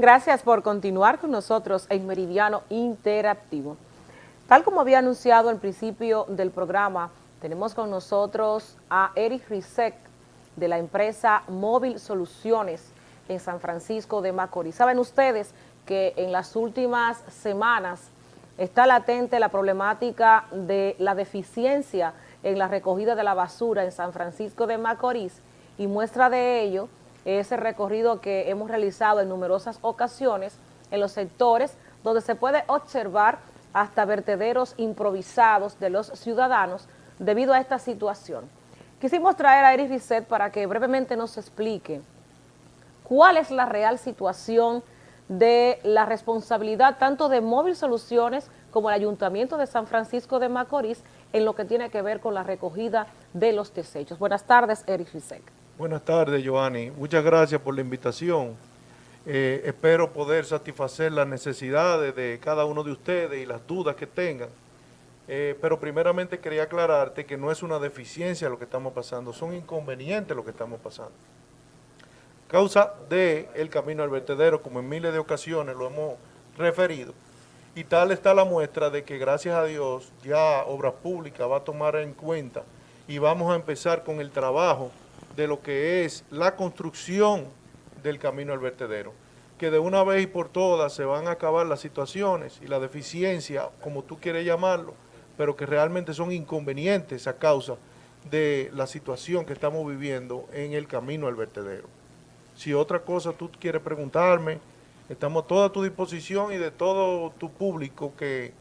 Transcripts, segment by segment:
Gracias por continuar con nosotros en Meridiano Interactivo. Tal como había anunciado al principio del programa, tenemos con nosotros a Eric Rizek de la empresa Móvil Soluciones en San Francisco de Macorís. Saben ustedes que en las últimas semanas está latente la problemática de la deficiencia en la recogida de la basura en San Francisco de Macorís y muestra de ello ese recorrido que hemos realizado en numerosas ocasiones en los sectores donde se puede observar hasta vertederos improvisados de los ciudadanos debido a esta situación. Quisimos traer a Eric Risset para que brevemente nos explique cuál es la real situación de la responsabilidad tanto de Móvil Soluciones como el Ayuntamiento de San Francisco de Macorís en lo que tiene que ver con la recogida de los desechos. Buenas tardes, Eric Risek. Buenas tardes, Giovanni. Muchas gracias por la invitación. Eh, espero poder satisfacer las necesidades de cada uno de ustedes y las dudas que tengan. Eh, pero primeramente quería aclararte que no es una deficiencia lo que estamos pasando, son inconvenientes lo que estamos pasando. Causa de camino al vertedero, como en miles de ocasiones lo hemos referido, y tal está la muestra de que gracias a Dios ya Obras Públicas va a tomar en cuenta y vamos a empezar con el trabajo de lo que es la construcción del camino al vertedero, que de una vez y por todas se van a acabar las situaciones y la deficiencia, como tú quieres llamarlo, pero que realmente son inconvenientes a causa de la situación que estamos viviendo en el camino al vertedero. Si otra cosa tú quieres preguntarme, estamos a toda tu disposición y de todo tu público que,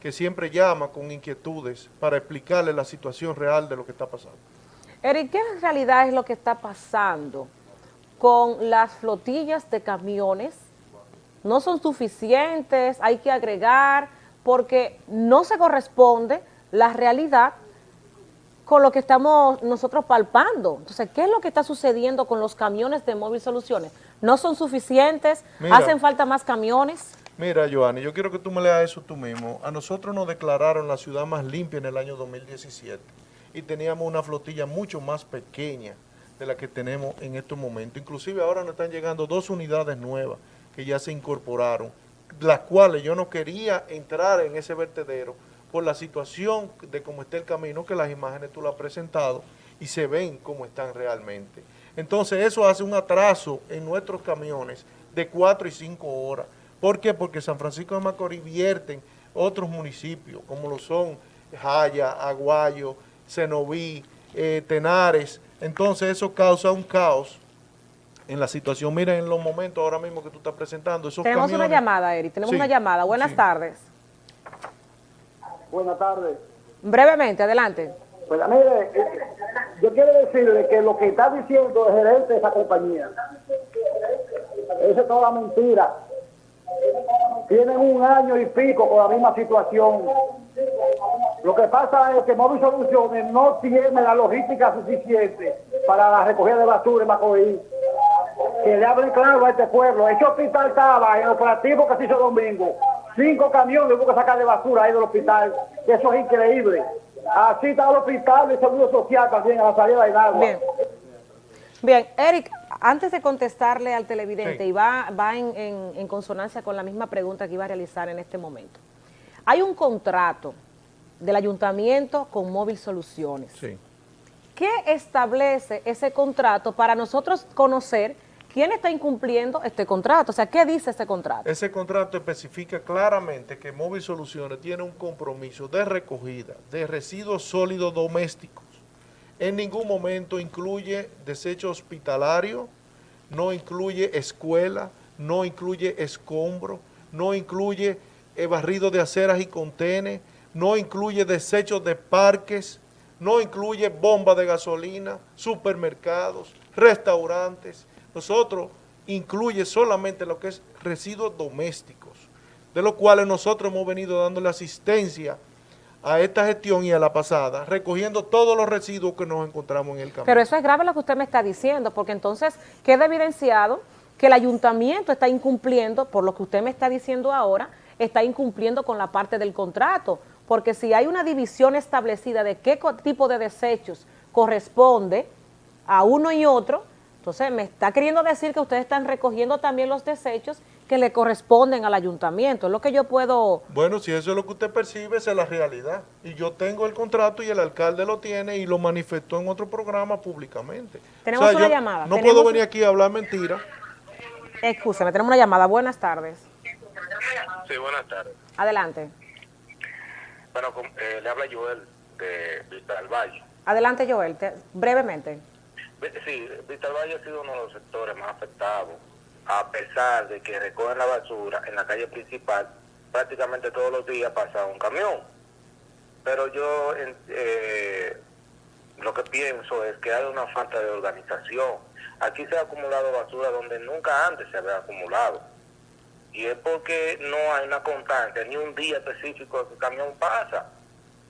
que siempre llama con inquietudes para explicarle la situación real de lo que está pasando. Eric, ¿qué en realidad es lo que está pasando con las flotillas de camiones? No son suficientes, hay que agregar, porque no se corresponde la realidad con lo que estamos nosotros palpando. Entonces, ¿qué es lo que está sucediendo con los camiones de Móvil Soluciones? ¿No son suficientes? ¿Hacen falta más camiones? Mira, Joanny, yo quiero que tú me leas eso tú mismo. A nosotros nos declararon la ciudad más limpia en el año 2017 y teníamos una flotilla mucho más pequeña de la que tenemos en estos momentos. Inclusive ahora nos están llegando dos unidades nuevas que ya se incorporaron, las cuales yo no quería entrar en ese vertedero por la situación de cómo está el camino, que las imágenes tú las has presentado y se ven cómo están realmente. Entonces eso hace un atraso en nuestros camiones de cuatro y cinco horas. ¿Por qué? Porque San Francisco de Macorís vierten otros municipios, como lo son Jaya, Aguayo, Cenoví, eh, Tenares. Entonces eso causa un caos en la situación. Miren en los momentos ahora mismo que tú estás presentando. Esos tenemos una llamada, Eri, tenemos una llamada. Buenas tardes. Buenas tardes. Brevemente, adelante. Pues mire, yo quiero decirle que lo que está diciendo el gerente de esa compañía, eso es toda mentira. Tienen un año y pico con la misma situación lo que pasa es que Móvil Soluciones no tiene la logística suficiente para la recogida de basura en Macorís. Que le hable claro a este pueblo. Ese hospital estaba en el operativo que se hizo domingo. Cinco camiones hubo que sacar de basura ahí del hospital. Eso es increíble. Así está el hospital de seguro social también a la salida de agua. Bien. Bien, Eric, antes de contestarle al televidente, y va, va en, en consonancia con la misma pregunta que iba a realizar en este momento. Hay un contrato del ayuntamiento con Móvil Soluciones. Sí. ¿Qué establece ese contrato para nosotros conocer quién está incumpliendo este contrato? O sea, ¿qué dice ese contrato? Ese contrato especifica claramente que Móvil Soluciones tiene un compromiso de recogida de residuos sólidos domésticos. En ningún momento incluye desecho hospitalario, no incluye escuela, no incluye escombro, no incluye barrido de aceras y contenes, no incluye desechos de parques, no incluye bombas de gasolina, supermercados, restaurantes. Nosotros incluye solamente lo que es residuos domésticos, de los cuales nosotros hemos venido dándole asistencia a esta gestión y a la pasada, recogiendo todos los residuos que nos encontramos en el camino. Pero eso es grave lo que usted me está diciendo, porque entonces queda evidenciado que el ayuntamiento está incumpliendo, por lo que usted me está diciendo ahora, está incumpliendo con la parte del contrato, porque si hay una división establecida de qué tipo de desechos corresponde a uno y otro, Entonces, me está queriendo decir que ustedes están recogiendo también los desechos que le corresponden al ayuntamiento. Es lo que yo puedo... Bueno, si eso es lo que usted percibe, esa es la realidad. Y yo tengo el contrato y el alcalde lo tiene y lo manifestó en otro programa públicamente. Tenemos una llamada. No puedo venir aquí a hablar mentiras. Escúchame, tenemos una llamada. Buenas tardes. Sí, buenas tardes. Adelante. Bueno, eh, le habla Joel de Vista del Valle. Adelante, Joel, brevemente. Sí, Vista del Valle ha sido uno de los sectores más afectados, a pesar de que recogen la basura en la calle principal, prácticamente todos los días pasa un camión. Pero yo eh, lo que pienso es que hay una falta de organización. Aquí se ha acumulado basura donde nunca antes se había acumulado y es porque no hay una constancia, ni un día específico que el camión pasa,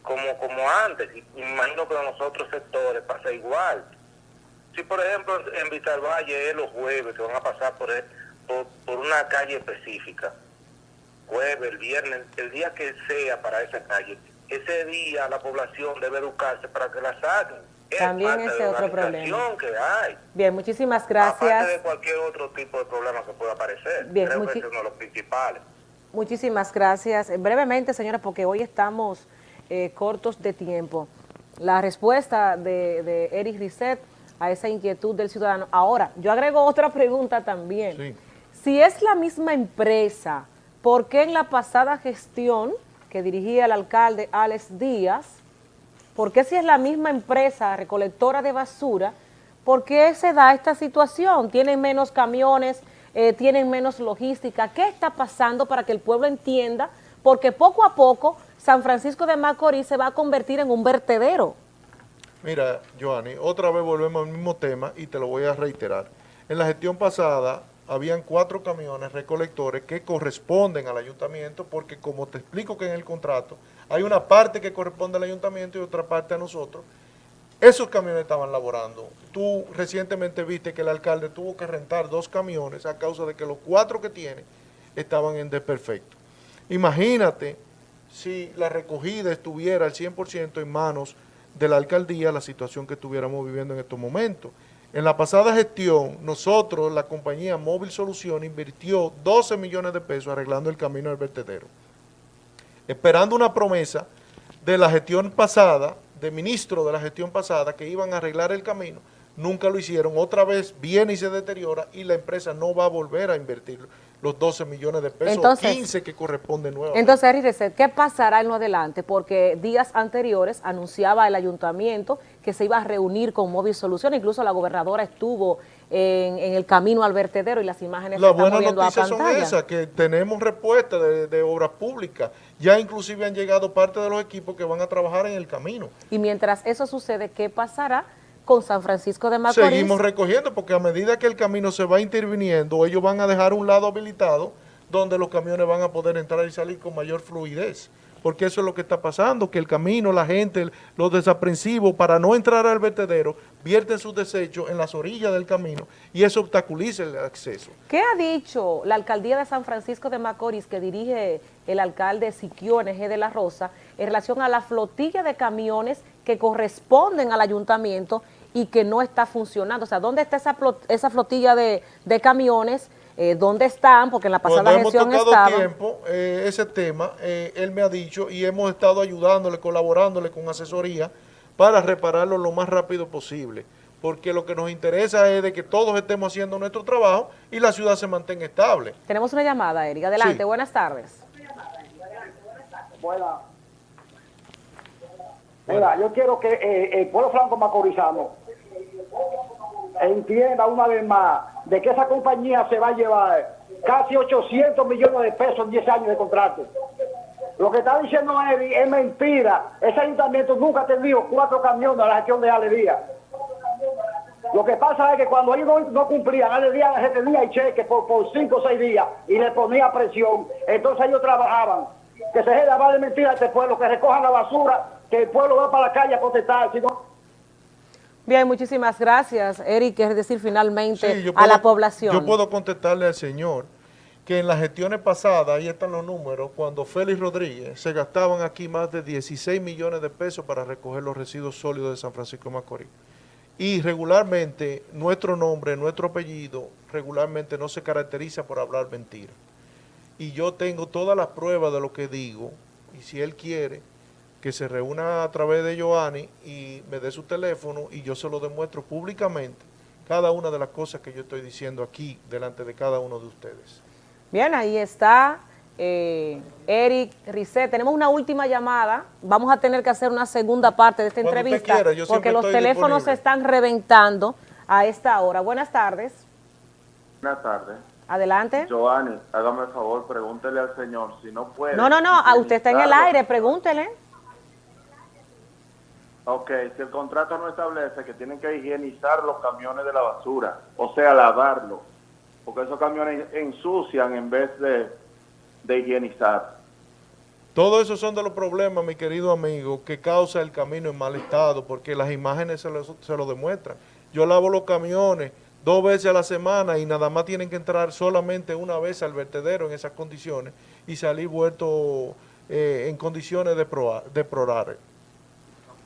como, como antes. Y imagino que en los otros sectores pasa igual. Si, por ejemplo, en Vista Valle es los jueves que van a pasar por, por, una calle específica, jueves, viernes, el día que sea para esa calle, ese día la población debe educarse para que la saquen también ese otro problema. que hay. Bien, muchísimas gracias. Aparte de cualquier otro tipo de problema que pueda aparecer. Bien, Creo que es uno de los principales. Muchísimas gracias. Brevemente, señora, porque hoy estamos eh, cortos de tiempo. La respuesta de, de Eric Risset a esa inquietud del ciudadano. Ahora, yo agrego otra pregunta también. Si es la misma empresa, ¿por qué en la pasada gestión que dirigía el alcalde Alex Díaz, ¿Por qué si es la misma empresa recolectora de basura, por qué se da esta situación? ¿Tienen menos camiones? Eh, ¿Tienen menos logística? ¿Qué está pasando para que el pueblo entienda? Porque poco a poco San Francisco de Macorís se va a convertir en un vertedero. Mira, Joanny, otra vez volvemos al mismo tema y te lo voy a reiterar. En la gestión pasada habían cuatro camiones recolectores que corresponden al ayuntamiento porque como te explico que en el contrato hay una parte que corresponde al ayuntamiento y otra parte a nosotros. Esos camiones estaban laborando. Tú recientemente viste que el alcalde tuvo que rentar dos camiones a causa de que los cuatro que tiene estaban en desperfecto. Imagínate si la recogida estuviera al 100% en manos de la alcaldía, la situación que estuviéramos viviendo en estos momentos. En la pasada gestión, nosotros, la compañía Móvil Solución, invirtió 12 millones de pesos arreglando el camino del vertedero esperando una promesa de la gestión pasada, de ministro de la gestión pasada, que iban a arreglar el camino, nunca lo hicieron, otra vez viene y se deteriora y la empresa no va a volver a invertir los 12 millones de pesos, entonces, 15 que corresponden nuevamente. Entonces, ¿qué pasará en lo adelante? Porque días anteriores anunciaba el ayuntamiento que se iba a reunir con Móvil Solución, incluso la gobernadora estuvo en, el camino al vertedero y las imágenes la estamos viendo a pantalla. son esas, que tenemos respuesta de, de obras públicas, ya inclusive han llegado parte de los equipos que van a trabajar en el camino. Y mientras eso sucede, ¿qué pasará? Con San Francisco de Macorís. Seguimos recogiendo porque a medida que el camino se va interviniendo, ellos van a dejar un lado habilitado donde los camiones van a poder entrar y salir con mayor fluidez. Porque eso es lo que está pasando, que el camino, la gente, los desaprensivos, para no entrar al vertedero, vierten sus desechos en las orillas del camino y eso obstaculiza el acceso. ¿Qué ha dicho la alcaldía de San Francisco de Macorís que dirige el alcalde Siquio NG de la Rosa en relación a la flotilla de camiones que corresponden al ayuntamiento y que no está funcionando. O sea, ¿dónde está esa, esa flotilla de, camiones? Eh, ¿Dónde están? Porque en la pasada Cuando hemos tocado tiempo eh, ese tema, eh, él me ha dicho y hemos estado ayudándole, colaborándole con asesoría para repararlo lo más rápido posible. Porque lo que nos interesa es de que todos estemos haciendo nuestro trabajo y la ciudad se mantenga estable. Tenemos una llamada, Erika. Adelante, buenas tardes. Buenas. Mira, yo quiero que eh, el pueblo franco macorizano entienda una vez más de que esa compañía se va a llevar casi 800 millones de pesos en 10 años de contrato. Lo que está diciendo Eddie es mentira. Ese ayuntamiento nunca ha tenido cuatro camiones a la gestión de Alegría. Lo que pasa es que cuando ellos no, cumplían, Alegría les tenía y cheque por, por cinco o seis días y le ponía presión. Entonces ellos trabajaban. Que se deje de mentira a este pueblo, que recojan la basura que el pueblo va para la calle a protestar, Bien, muchísimas gracias, Eric. Es decir, finalmente a la población. Yo puedo contestarle al señor que en las gestiones pasadas, ahí están los números, cuando Félix Rodríguez se gastaban aquí más de 16 millones de pesos para recoger los residuos sólidos de San Francisco de Macorís. Y regularmente nuestro nombre, nuestro apellido, regularmente no se caracteriza por hablar mentira. Y yo tengo todas las pruebas de lo que digo, y si él quiere, que se reúna a través de Giovanni y me dé su teléfono y yo se lo demuestro públicamente cada una de las cosas que yo estoy diciendo aquí delante de cada uno de ustedes. Bien, ahí está eh, Eric Risset. Tenemos una última llamada. Vamos a tener que hacer una segunda parte de esta Cuando entrevista quiera, yo porque los teléfonos se están reventando a esta hora. Buenas tardes. Buenas tardes. Adelante. Giovanni, hágame el favor, pregúntele al señor si no puede. No, no, no, a usted está en el aire, pregúntele. Ok, si el contrato no establece que tienen que higienizar los camiones de la basura, o sea, lavarlos, porque esos camiones ensucian en vez de, de higienizar. Todo eso son de los problemas, mi querido amigo, que causa el camino en mal estado, porque las imágenes se lo, se lo demuestran. Yo lavo los camiones dos veces a la semana y nada más tienen que entrar solamente una vez al vertedero en esas condiciones y salir vuelto eh, en condiciones de deplorables.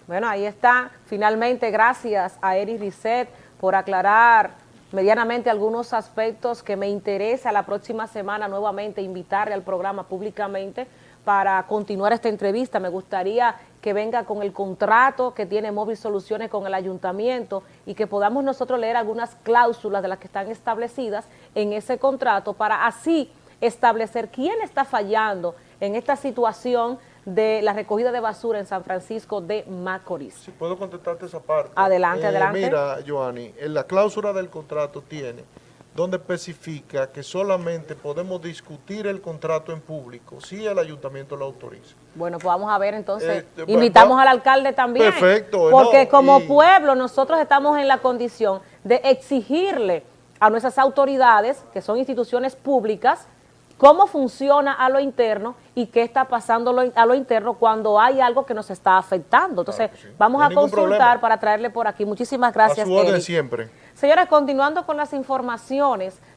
Bueno, ahí está. Finalmente, gracias a Eric Risset por aclarar medianamente algunos aspectos que me interesa la próxima semana nuevamente invitarle al programa públicamente para continuar esta entrevista. Me gustaría que venga con el contrato que tiene Móvil Soluciones con el ayuntamiento y que podamos nosotros leer algunas cláusulas de las que están establecidas en ese contrato para así establecer quién está fallando en esta situación de la recogida de basura en San Francisco de Macorís. Si puedo contestarte esa parte. Adelante, Eh, adelante. Mira, Joanny, en la cláusula del contrato tiene donde especifica que solamente podemos discutir el contrato en público si el ayuntamiento lo autoriza. Bueno, pues vamos a ver entonces, bueno, invitamos va- al alcalde también. Perfecto, Porque no, como y- pueblo nosotros estamos en la condición de exigirle a nuestras autoridades, que son instituciones públicas, cómo funciona a lo interno y qué está pasando lo- a lo interno cuando hay algo que nos está afectando. Entonces, Claro que sí. vamos No a consultar problema. para traerle por aquí. Muchísimas gracias, a su orden siempre. Señores, continuando con las informaciones,